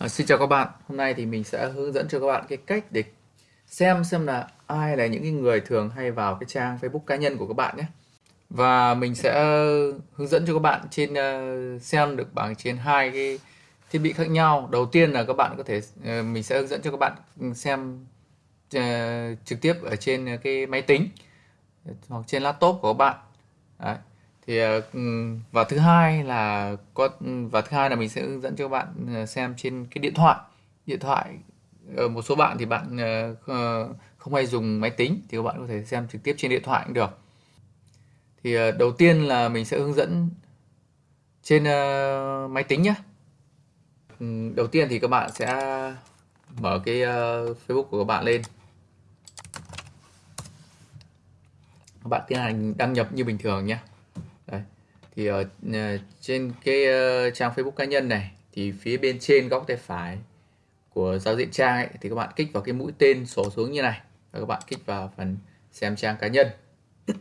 À, xin chào các bạn, hôm nay thì mình sẽ hướng dẫn cho các bạn cái cách để xem xem là ai là những cái người thường hay vào cái trang Facebook cá nhân của các bạn nhé. Và mình sẽ hướng dẫn cho các bạn trên ờ, xem được bằng trên hai cái thiết bị khác nhau. Đầu tiên là các bạn có thể ờ, mình sẽ hướng dẫn cho các bạn xem ờ, trực tiếp ở trên cái máy tính hoặc trên laptop của các bạn. Đấy thì ờ, ừ, và thứ hai là có, và thứ hai là mình sẽ hướng dẫn cho các bạn ờ, xem trên cái điện thoại. Điện thoại ở một số bạn thì bạn không hay dùng máy tính thì các bạn có thể xem trực tiếp trên điện thoại cũng được. Thì đầu tiên là mình sẽ hướng dẫn trên máy tính nhé. Ừ, đầu tiên thì các bạn sẽ mở cái Facebook của các bạn lên. Các bạn tiến hành đăng nhập như bình thường nhé thì ở uh, trên cái uh, trang Facebook cá nhân này thì phía bên trên góc tay phải của giao diện trang ấy, thì các bạn kích vào cái mũi tên sổ xuống như này và các bạn kích vào phần xem trang cá nhân.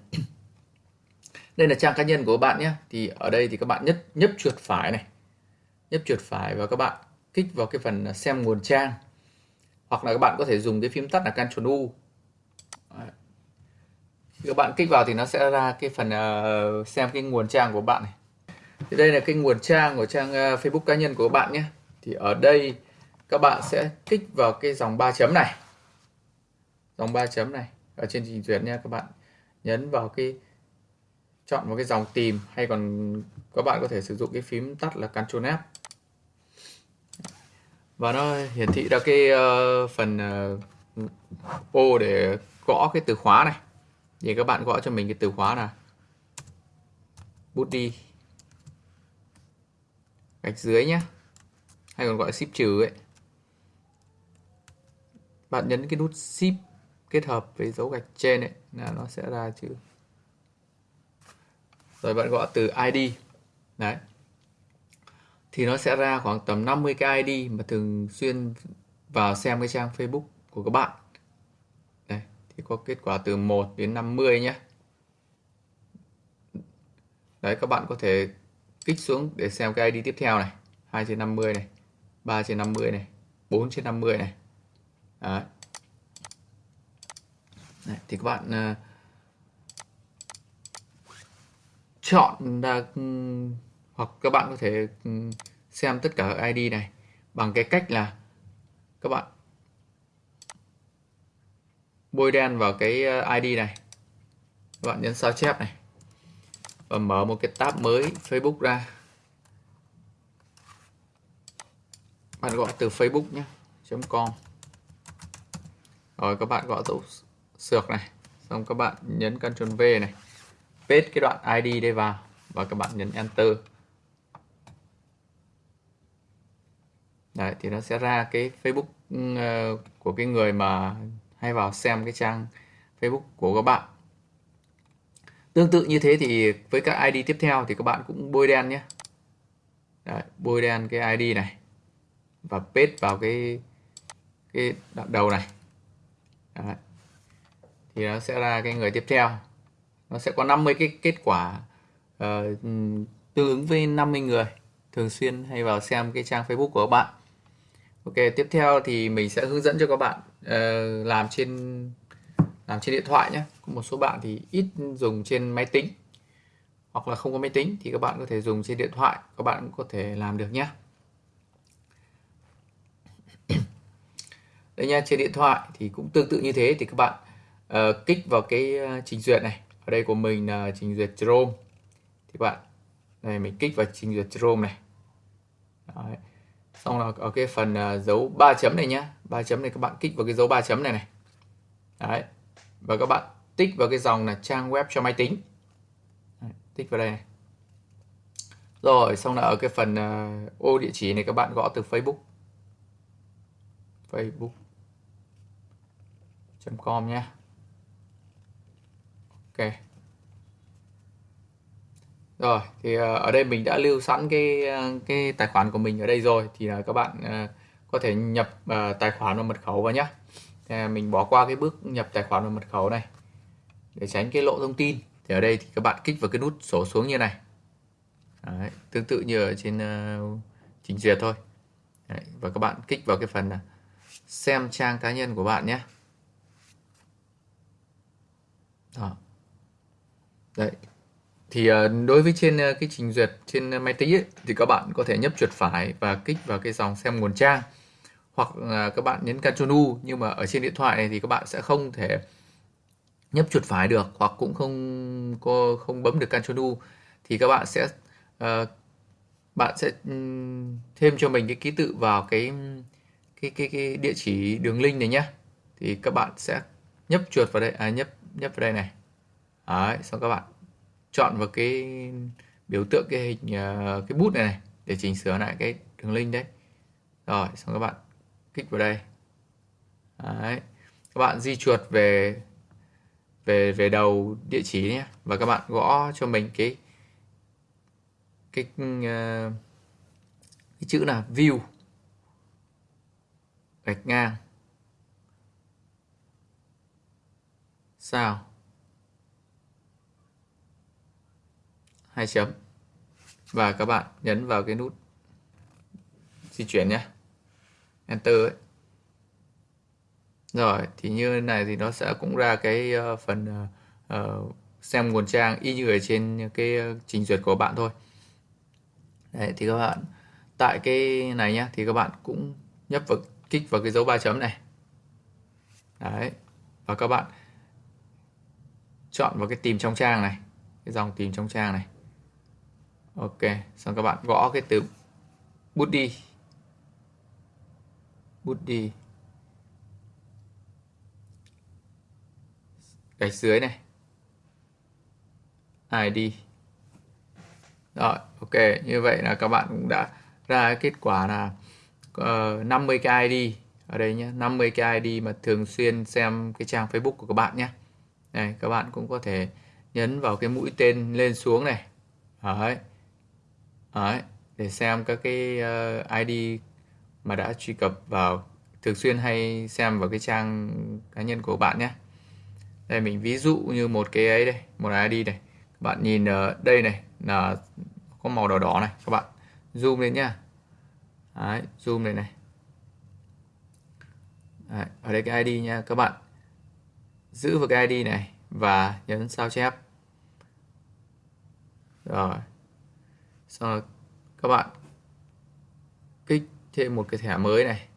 Đây là trang cá nhân của các bạn nhé. Thì ở đây thì các bạn nhất nhấp chuột phải này nhấp chuột phải và các bạn kích vào cái phần xem nguồn trang. Hoặc là các bạn có thể dùng cái phím tắt là Ctrl U các bạn kích vào thì nó sẽ ra cái phần uh, xem cái nguồn trang của bạn này. Thì đây là cái nguồn trang của trang uh, Facebook cá nhân của các bạn nhé. Thì ở đây các bạn sẽ kích vào cái dòng ba chấm này. Dòng ba chấm này ở trên trình duyệt nha các bạn. Nhấn vào cái chọn một cái dòng tìm hay còn các bạn có thể sử dụng cái phím tắt là Ctrl F. Và nó hiển thị ra cái uh, phần uh, ô để gõ cái từ khóa này thì các bạn gõ cho mình cái từ khóa là bút đi. Gạch dưới nhé hay còn gọi ship trừ ấy. Bạn nhấn cái nút ship kết hợp với dấu gạch trên ấy là nó sẽ ra chữ. Rồi bạn gõ từ ID đấy. Thì nó sẽ ra khoảng tầm 50 cái ID mà thường xuyên vào xem cái trang Facebook của các bạn thì có kết quả từ 1 đến 50 nhé. Đấy các bạn có thể kích xuống để xem cái ID tiếp theo này. 2 trên 50 này 3 trên 50 này 4 trên 50 này. Đấy. Đấy, thì các bạn uh, chọn ra um, ừ, hoặc các bạn có thể um, xem tất cả ID này bằng cái cách là các bạn bôi đen vào cái ờ, ID này. Các bạn nhấn sao chép này. Và mở một cái tab mới Facebook ra. Bạn gọi từ Facebook nhé .com. Rồi các bạn gọi dấu sược này xong các bạn nhấn Ctrl V này. Paste cái đoạn ID đây vào và các bạn nhấn Enter. Đấy, thì nó sẽ ra cái Facebook ừ, ờ, của cái người mà hay vào xem cái trang Facebook của các bạn. Tương tự như thế thì với các ID tiếp theo thì các bạn cũng bôi đen nhé. Đấy, bôi đen cái ID này. Và paste vào cái cái đoạn đầu này. Đấy. thì nó sẽ ra cái người tiếp theo. Nó sẽ có 50 cái kết quả uh, tương ứng với 50 người thường xuyên hay vào xem cái trang Facebook của các bạn. Ok tiếp theo thì mình sẽ hướng dẫn cho các bạn uh, làm trên làm trên điện thoại nhé. Có một số bạn thì ít dùng trên máy tính hoặc là không có máy tính thì các bạn có thể dùng trên điện thoại các bạn cũng có thể làm được nhé. Đây nha trên điện thoại thì cũng tương tự như thế thì các bạn uh, kích vào cái ờ, trình duyệt này. Ở đây của mình là trình duyệt Chrome. Thì các bạn này mình kích vào trình duyệt Chrome này. Đấy xong là ở cái phần uh, dấu ba chấm này nhá. Ba chấm này các bạn kích vào cái dấu ba chấm này này. Đấy. Và các bạn tích vào cái dòng là trang web cho máy tính. Đấy, tích vào đây này. Rồi xong là ở cái phần uh, ô địa chỉ này các bạn gõ từ Facebook. Facebook.com nhé ok rồi thì ờ, ở đây mình đã lưu sẵn cái ờ, cái tài khoản của mình ở đây rồi thì là các bạn ờ, có thể nhập tài khoản và mật khẩu vào nhé mình bỏ qua cái bước nhập tài khoản và mật khẩu này để tránh cái lộ thông tin thì ở đây thì các bạn kích vào cái nút sổ xuống như này Đấy, tương tự như ở trên uh, trình duyệt thôi Đấy, và các bạn kích vào cái phần là xem trang cá nhân của bạn nhé Đó. Đấy. Thì ờ, đối với trên ờ, cái trình duyệt trên ờ, máy tính ấy, thì các bạn có thể nhấp chuột phải và kích vào cái dòng xem nguồn trang. Hoặc là các bạn nhấn Ctrl U nhưng mà ở trên điện thoại này thì các bạn sẽ không thể nhấp chuột phải được hoặc cũng không có không bấm được Ctrl U. Thì các bạn sẽ uh, bạn sẽ ừ, thêm cho mình cái ký tự vào cái cái cái cái địa chỉ đường link này nhé thì các bạn sẽ nhấp chuột vào đây à, nhấp nhấp vào đây này. Đấy, xong các bạn chọn vào cái biểu tượng cái hình ờ, cái bút này này để chỉnh sửa lại cái đường link đấy. Rồi, xong các bạn kích vào đây. Đấy. các bạn di chuột về về về đầu địa chỉ nhé. Và các bạn gõ cho mình cái cái ờ, cái chữ là view gạch ngang. Sao? Hai chấm. Và các bạn nhấn vào cái nút di chuyển nhé. Enter ấy. Rồi thì như này thì nó sẽ cũng ra cái ờ, phần uh, xem nguồn trang y như ở trên cái trình duyệt của bạn thôi. Đấy, thì các bạn tại cái này nhé thì các bạn cũng nhấp vào kích vào cái dấu ba chấm này. Đấy và các bạn chọn vào cái tìm trong trang này cái dòng tìm trong trang này ok xong các bạn gõ cái từ bút đi. Bút đi. Gạch dưới này. ID rồi ok như vậy là các bạn cũng đã ra kết quả là ờ, uh, 50 cái ID ở đây nhé 50 cái ID mà thường xuyên xem cái trang Facebook của các bạn nhé này các bạn cũng có thể nhấn vào cái mũi tên lên xuống này. Đấy đấy để xem các cái ờ, uh, ID mà đã truy cập vào thường xuyên hay xem vào cái trang cá nhân của bạn nhé. Đây mình ví dụ như một cái ấy đây một ID này. Các bạn nhìn ở đây này là có màu đỏ đỏ này các bạn zoom lên nhá. Đấy, zoom này này. Đấy, ở đây cái ID nha các bạn giữ vào cái ID này và nhấn sao chép. Rồi sau rồi, các bạn kích thêm một cái thẻ mới này.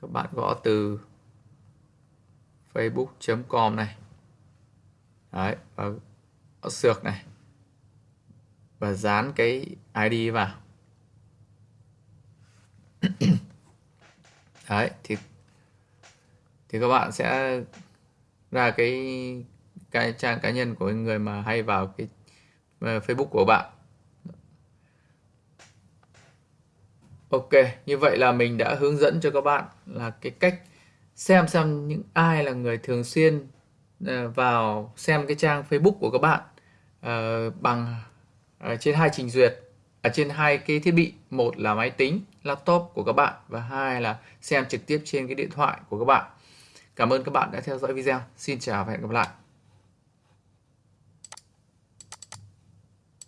Các bạn gõ từ facebook.com này. Đấy, và gõ sược này. Và dán cái ID vào. Đấy, thì thì các bạn sẽ ra cái cái trang cá nhân của người mà hay vào cái ờ, Facebook của bạn. Ok, như vậy là mình đã hướng dẫn cho các bạn là cái cách xem xem những ai là người thường xuyên ờ, vào xem cái trang Facebook của các bạn uh, bằng uh, trên hai trình duyệt ở trên hai cái thiết bị. Một là máy tính laptop của các bạn và hai là xem trực tiếp trên cái điện thoại của các bạn. Cảm ơn các bạn đã theo dõi video. Xin chào và hẹn gặp lại.